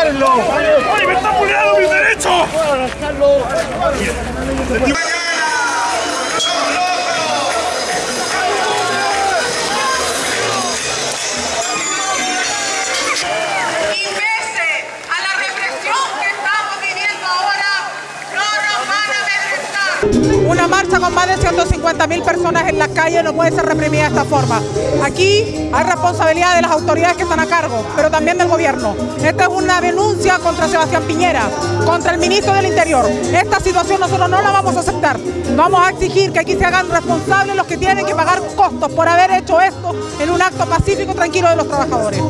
¡Ay, me está poniendo mis derechos! Con más de 150 mil personas en la calle no puede ser reprimida de esta forma. Aquí hay responsabilidad de las autoridades que están a cargo, pero también del gobierno. Esta es una denuncia contra Sebastián Piñera, contra el ministro del Interior. Esta situación nosotros no la vamos a aceptar. Vamos a exigir que aquí se hagan responsables los que tienen que pagar costos por haber hecho esto en un acto pacífico y tranquilo de los trabajadores.